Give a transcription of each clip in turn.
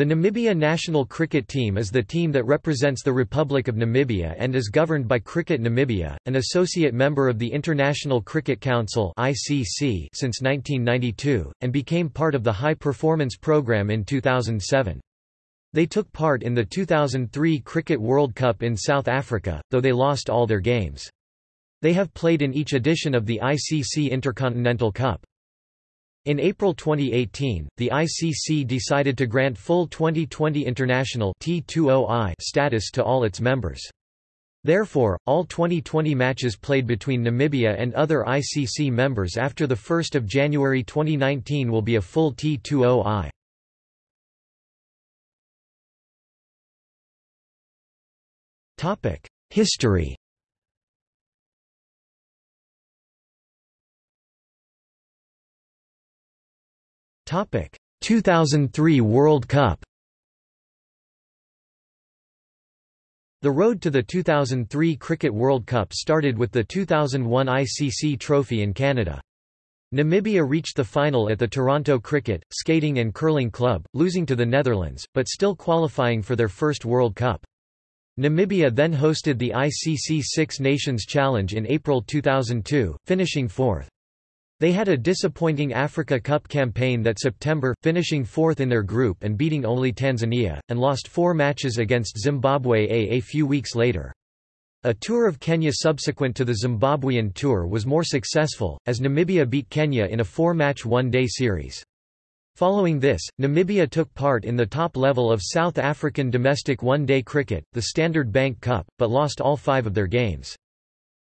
The Namibia national cricket team is the team that represents the Republic of Namibia and is governed by Cricket Namibia, an associate member of the International Cricket Council (ICC) since 1992 and became part of the High Performance Programme in 2007. They took part in the 2003 Cricket World Cup in South Africa, though they lost all their games. They have played in each edition of the ICC Intercontinental Cup. In April 2018, the ICC decided to grant full Twenty20 international T20I status to all its members. Therefore, all Twenty20 matches played between Namibia and other ICC members after 1 January 2019 will be a full T20I. History 2003 World Cup The road to the 2003 Cricket World Cup started with the 2001 ICC Trophy in Canada. Namibia reached the final at the Toronto Cricket, Skating and Curling Club, losing to the Netherlands, but still qualifying for their first World Cup. Namibia then hosted the ICC Six Nations Challenge in April 2002, finishing fourth. They had a disappointing Africa Cup campaign that September, finishing fourth in their group and beating only Tanzania, and lost four matches against Zimbabwe a, a few weeks later. A tour of Kenya subsequent to the Zimbabwean tour was more successful, as Namibia beat Kenya in a four-match one-day series. Following this, Namibia took part in the top level of South African domestic one-day cricket, the Standard Bank Cup, but lost all five of their games.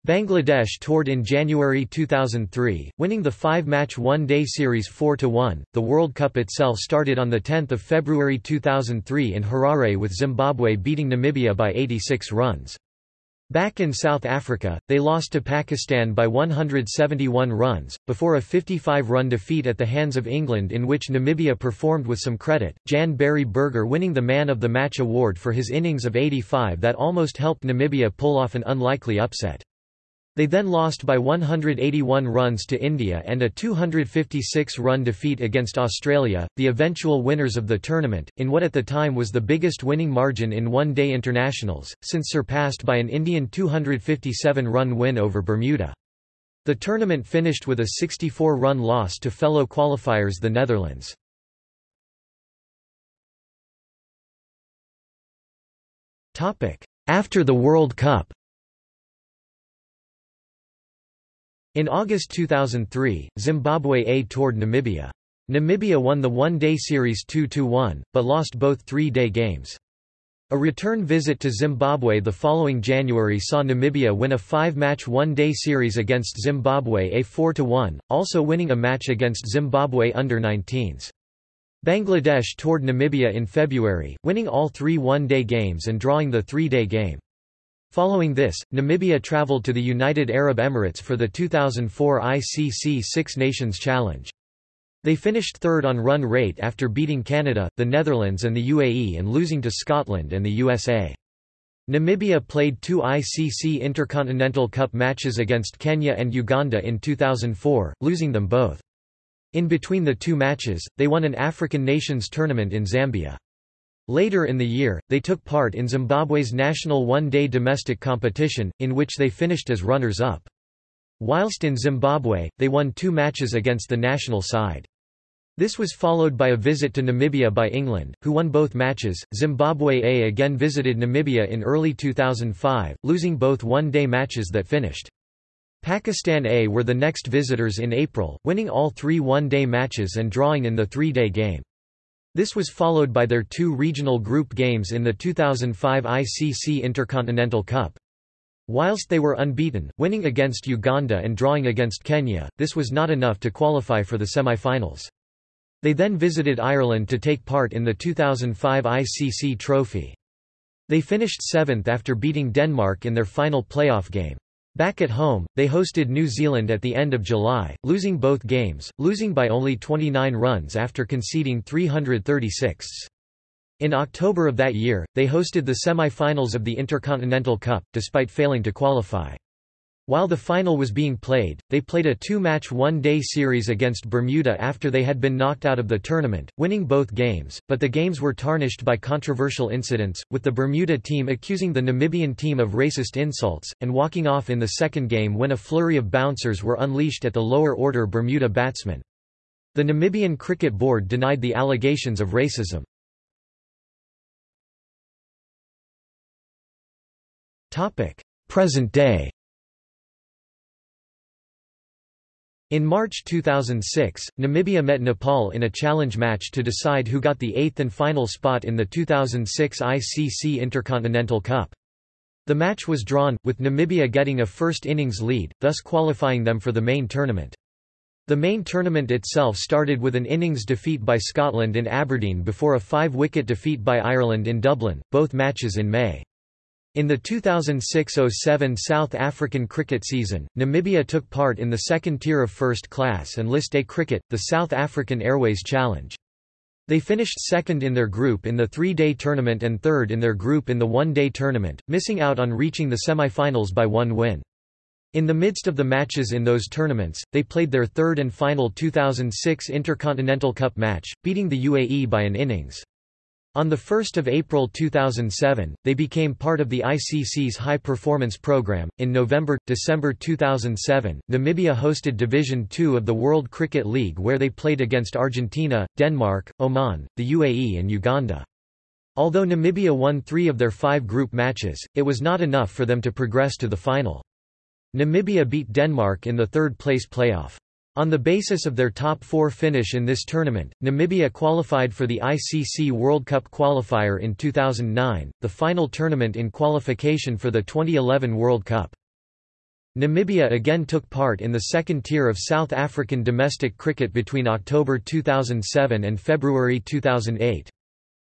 Bangladesh toured in January 2003, winning the five-match one-day series 4–1. The World Cup itself started on 10 February 2003 in Harare with Zimbabwe beating Namibia by 86 runs. Back in South Africa, they lost to Pakistan by 171 runs, before a 55-run defeat at the hands of England in which Namibia performed with some credit, Jan-Berrie Burger winning the Man of the Match award for his innings of 85 that almost helped Namibia pull off an unlikely upset. They then lost by 181 runs to India and a 256-run defeat against Australia, the eventual winners of the tournament, in what at the time was the biggest winning margin in one-day internationals, since surpassed by an Indian 257-run win over Bermuda. The tournament finished with a 64-run loss to fellow qualifiers the Netherlands. After the World Cup In August 2003, Zimbabwe A toured Namibia. Namibia won the one-day series 2–1, but lost both three-day games. A return visit to Zimbabwe the following January saw Namibia win a five-match one-day series against Zimbabwe A 4–1, also winning a match against Zimbabwe under-19s. Bangladesh toured Namibia in February, winning all three one-day games and drawing the three-day game. Following this, Namibia traveled to the United Arab Emirates for the 2004 ICC Six Nations Challenge. They finished third on run rate after beating Canada, the Netherlands and the UAE and losing to Scotland and the USA. Namibia played two ICC Intercontinental Cup matches against Kenya and Uganda in 2004, losing them both. In between the two matches, they won an African Nations tournament in Zambia. Later in the year, they took part in Zimbabwe's national one-day domestic competition, in which they finished as runners-up. Whilst in Zimbabwe, they won two matches against the national side. This was followed by a visit to Namibia by England, who won both matches. Zimbabwe A again visited Namibia in early 2005, losing both one-day matches that finished. Pakistan A were the next visitors in April, winning all three one-day matches and drawing in the three-day game. This was followed by their two regional group games in the 2005 ICC Intercontinental Cup. Whilst they were unbeaten, winning against Uganda and drawing against Kenya, this was not enough to qualify for the semi-finals. They then visited Ireland to take part in the 2005 ICC Trophy. They finished seventh after beating Denmark in their final playoff game. Back at home, they hosted New Zealand at the end of July, losing both games, losing by only 29 runs after conceding 336. In October of that year, they hosted the semi-finals of the Intercontinental Cup, despite failing to qualify. While the final was being played, they played a two-match one-day series against Bermuda after they had been knocked out of the tournament, winning both games, but the games were tarnished by controversial incidents, with the Bermuda team accusing the Namibian team of racist insults, and walking off in the second game when a flurry of bouncers were unleashed at the lower-order Bermuda batsmen. The Namibian Cricket Board denied the allegations of racism. Present day In March 2006, Namibia met Nepal in a challenge match to decide who got the eighth and final spot in the 2006 ICC Intercontinental Cup. The match was drawn, with Namibia getting a first innings lead, thus qualifying them for the main tournament. The main tournament itself started with an innings defeat by Scotland in Aberdeen before a five-wicket defeat by Ireland in Dublin, both matches in May. In the 2006–07 South African cricket season, Namibia took part in the second tier of first class and List A cricket, the South African Airways Challenge. They finished second in their group in the three-day tournament and third in their group in the one-day tournament, missing out on reaching the semi-finals by one win. In the midst of the matches in those tournaments, they played their third and final 2006 Intercontinental Cup match, beating the UAE by an innings. On 1 April 2007, they became part of the ICC's High Performance Programme. In November December 2007, Namibia hosted Division Two of the World Cricket League where they played against Argentina, Denmark, Oman, the UAE, and Uganda. Although Namibia won three of their five group matches, it was not enough for them to progress to the final. Namibia beat Denmark in the third place playoff. On the basis of their top four finish in this tournament, Namibia qualified for the ICC World Cup qualifier in 2009, the final tournament in qualification for the 2011 World Cup. Namibia again took part in the second tier of South African domestic cricket between October 2007 and February 2008.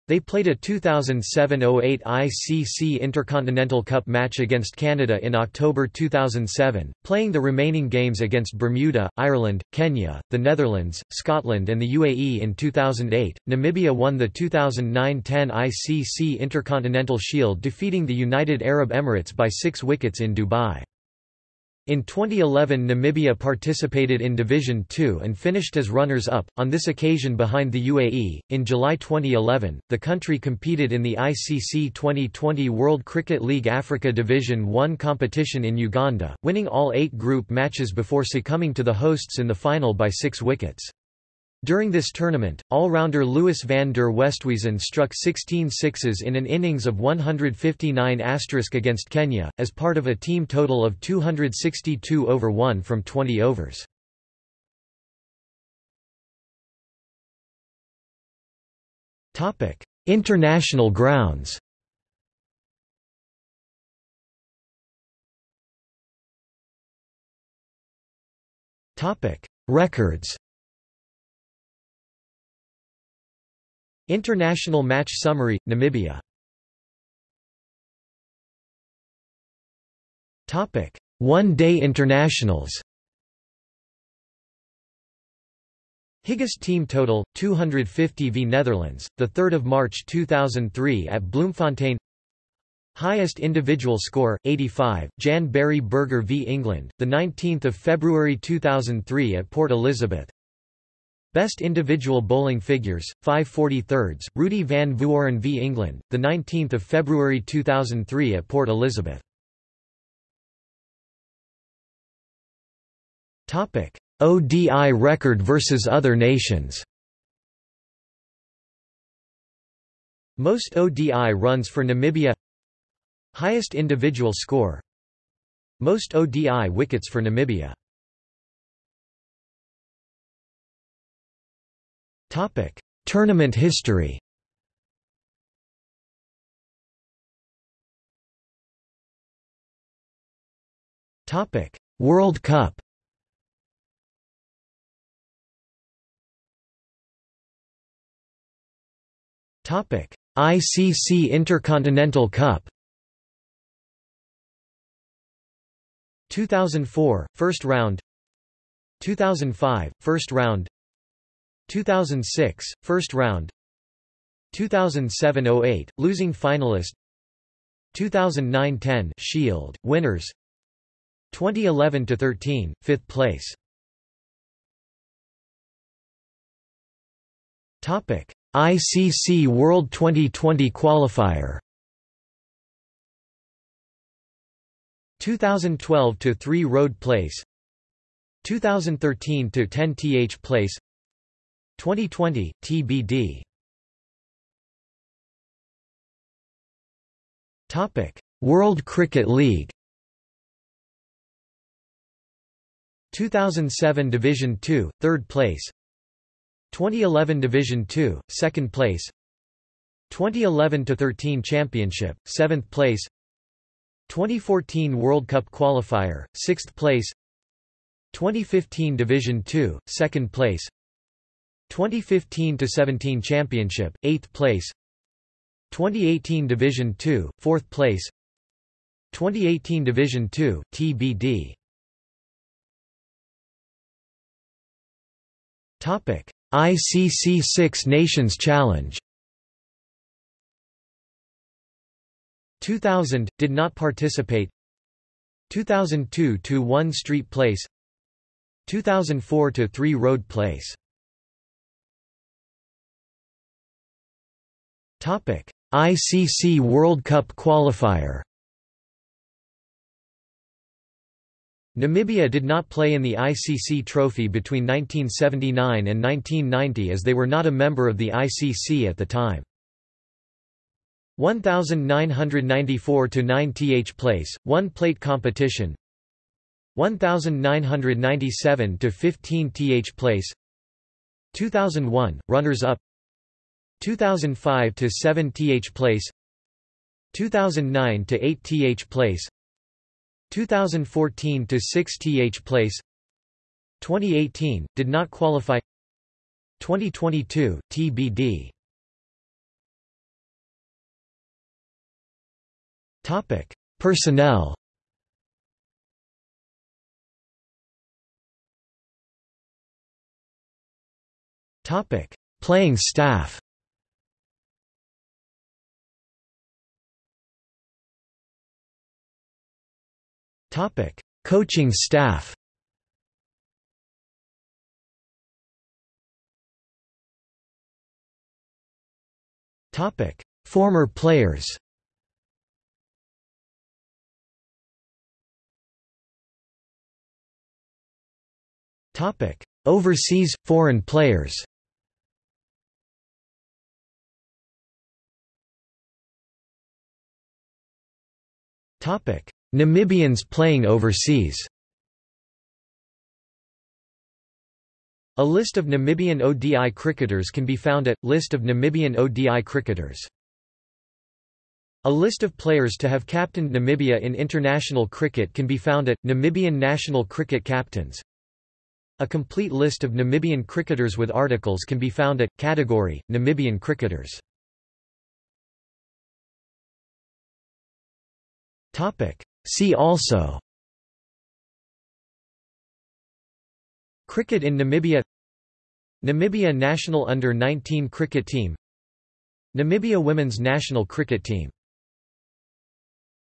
They played a 2007–08 ICC Intercontinental Cup match against Canada in October 2007, playing the remaining games against Bermuda, Ireland, Kenya, the Netherlands, Scotland and the UAE in 2008. Namibia won the 2009–10 ICC Intercontinental Shield defeating the United Arab Emirates by six wickets in Dubai. In 2011 Namibia participated in Division Two and finished as runners-up, on this occasion behind the UAE. In July 2011, the country competed in the ICC Twenty20 World Cricket League Africa Division One competition in Uganda, winning all eight group matches before succumbing to the hosts in the final by six wickets. During this tournament, all-rounder Louis van der Westhuizen struck 16 sixes in an innings of 159 against Kenya, as part of a team total of 262 over 1 from 20 overs. International grounds Records International Match Summary, Namibia. One-day internationals. Higgest team total 250 v Netherlands the 3rd of March 2003 at Bloemfontein. Highest individual score 85 Jan-Berrie Burger v England the 19th of February 2003 at Port Elizabeth Best individual bowling figures, 543rds, Rudi van Vuuren v England, 19 February 2003 at Port Elizabeth. ODI record versus other nations. Most ODI runs for Namibia. Highest individual score. Most ODI wickets for Namibia Topic: Tournament history. Topic: World Cup. Topic: ICC Intercontinental Cup. 2004 first round 2005 first round 2006, first round 2007–08, losing finalist 2009–10 Shield, winners 2011-13, 5th place. Topic: ICC World Twenty20 qualifier. 2012 to 3 Road Place. 2013 to 10 TH Place. 2020 TBD. Topic: World Cricket League. 2007 Division 2, 3rd place. 2011 Division 2, 2nd place. 2011-13 Championship, 7th place. 2014 World Cup Qualifier, 6th place. 2015 Division 2, 2nd place 2015-17 Championship, 8th place 2018 Division 2, 4th place 2018 Division 2, TBD Topic: ICC Six Nations Challenge. 2000 did not participate. 2002 to 1 Street Place. 2004 to 3 Road Place. ICC World Cup qualifier. Namibia did not play in the ICC trophy between 1979 and 1990 as they were not a member of the ICC at the time. 1994 to 9 th place, 1 plate competition. 1997 to 15 th place. 2001 runners up. 2005 to 7 th place. 2009 to 8 th place. 2014 to 6 th place 2018 did not qualify 2022 TBD topic personnel topic playing staff Topic: Coaching staff. Topic: Former players. Topic: Overseas foreign players. Topic: Namibians playing overseas A list of Namibian ODI cricketers can be found at, List of Namibian ODI cricketers. A list of players to have captained Namibia in international cricket can be found at, Namibian national cricket captains. A complete list of Namibian cricketers with articles can be found at, Category, Namibian cricketers. See also Cricket in Namibia Namibia national under-19 cricket team Namibia women's national cricket team